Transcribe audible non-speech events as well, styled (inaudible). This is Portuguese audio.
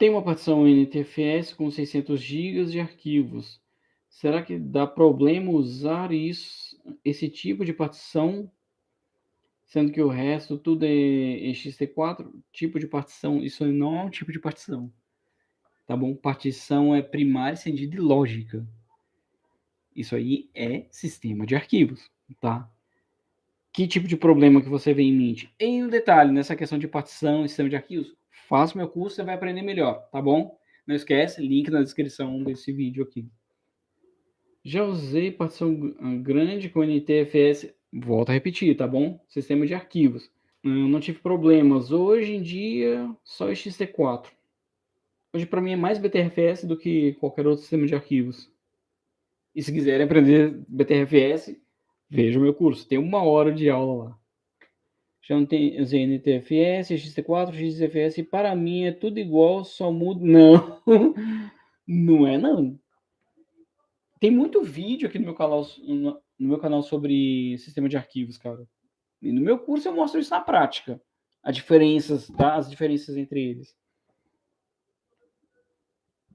Tem uma partição NTFS com 600 GB de arquivos. Será que dá problema usar isso, esse tipo de partição, sendo que o resto tudo é ext4? Tipo de partição, isso não é um tipo de partição. Tá bom? Partição é primária, sentido de lógica. Isso aí é sistema de arquivos, tá? Que tipo de problema que você vê em mente? Em um detalhe, nessa questão de partição e sistema de arquivos, faça meu curso, você vai aprender melhor, tá bom? Não esquece, link na descrição desse vídeo aqui. Já usei partição grande com NTFS, volto a repetir, tá bom? Sistema de arquivos. Eu não tive problemas. Hoje em dia, só XT4. Hoje para mim é mais BTRFS do que qualquer outro sistema de arquivos. E se quiserem aprender BTRFS, vejam meu curso. Tem uma hora de aula lá. Já não tem ZNTFS, XT4, XFS. Para mim é tudo igual, só muda. (laughs) Não, não é não. Tem muito vídeo aqui no meu canal, no meu canal sobre sistema de arquivos, cara. E no meu curso eu mostro isso na prática. As diferenças, tá? As diferenças entre eles.